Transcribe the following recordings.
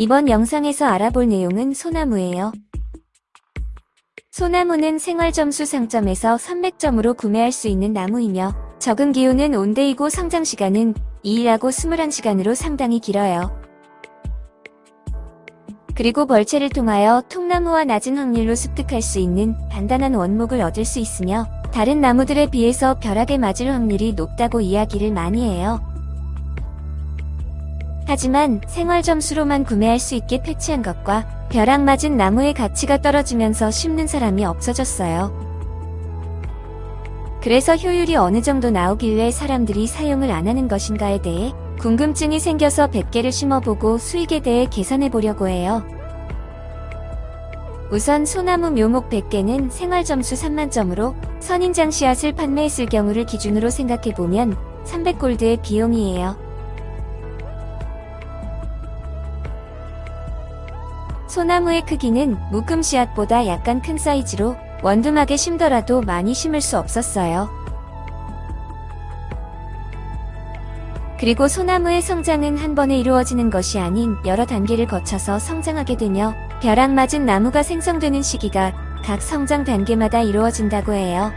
이번 영상에서 알아볼 내용은 소나무예요. 소나무는 생활점수 상점에서 300점으로 구매할 수 있는 나무이며 적응 기후는 온대이고 성장 시간은 2일하고 21시간으로 상당히 길어요. 그리고 벌채를 통하여 통나무와 낮은 확률로 습득할 수 있는 단단한 원목을 얻을 수 있으며 다른 나무들에 비해서 벼락에 맞을 확률이 높다고 이야기를 많이 해요. 하지만 생활 점수로만 구매할 수 있게 패치한 것과 벼락 맞은 나무의 가치가 떨어지면서 심는 사람이 없어졌어요. 그래서 효율이 어느 정도 나오길래 사람들이 사용을 안 하는 것인가에 대해 궁금증이 생겨서 100개를 심어보고 수익에 대해 계산해 보려고 해요. 우선 소나무 묘목 100개는 생활점수 3만점으로 선인장 씨앗을 판매했을 경우를 기준으로 생각해보면 300골드의 비용이에요. 소나무의 크기는 묶음 씨앗보다 약간 큰 사이즈로 원두막에 심더라도 많이 심을 수 없었어요. 그리고 소나무의 성장은 한 번에 이루어지는 것이 아닌 여러 단계를 거쳐서 성장하게 되며 벼락 맞은 나무가 생성되는 시기가 각 성장 단계마다 이루어진다고 해요.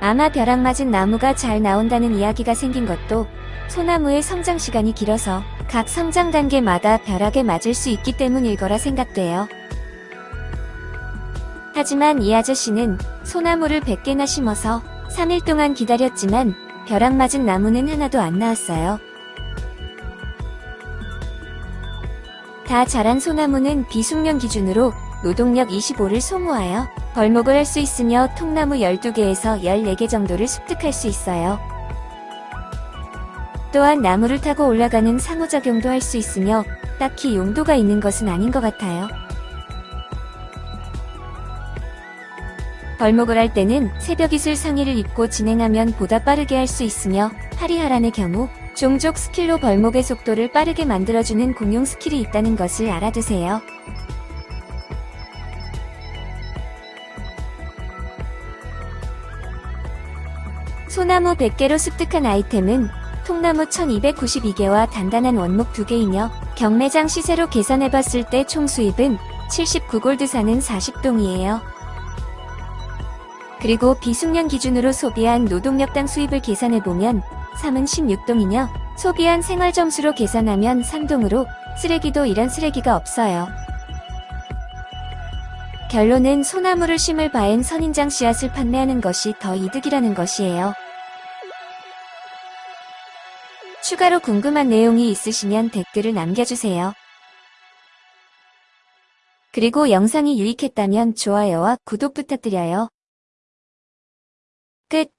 아마 벼락 맞은 나무가 잘 나온다는 이야기가 생긴 것도 소나무의 성장 시간이 길어서 각 성장 단계마다 벼락에 맞을 수 있기 때문일 거라 생각돼요. 하지만 이 아저씨는 소나무를 100개나 심어서 3일 동안 기다렸지만 벼락 맞은 나무는 하나도 안 나왔어요. 다 자란 소나무는 비숙련 기준으로 노동력 25를 소모하여 벌목을 할 수 있으며 통나무 12개에서 14개 정도를 습득할 수 있어요. 또한 나무를 타고 올라가는 상호작용도 할 수 있으며 딱히 용도가 있는 것은 아닌 것 같아요. 벌목을 할 때는 새벽이슬 상의를 입고 진행하면 보다 빠르게 할 수 있으며 하리하란의 경우 종족 스킬로 벌목의 속도를 빠르게 만들어주는 공용 스킬이 있다는 것을 알아두세요. 소나무 100개로 습득한 아이템은 통나무 1292개와 단단한 원목 2개이며 경매장 시세로 계산해봤을 때 총 수입은 79골드 사는 40동이에요. 그리고 비숙련 기준으로 소비한 노동력당 수입을 계산해보면 3은 16동이며 소비한 생활점수로 계산하면 3동으로 쓰레기도 이런 쓰레기가 없어요. 결론은 소나무를 심을 바엔 선인장 씨앗을 판매하는 것이 더 이득이라는 것이에요. 추가로 궁금한 내용이 있으시면 댓글을 남겨주세요. 그리고 영상이 유익했다면 좋아요와 구독 부탁드려요. 끝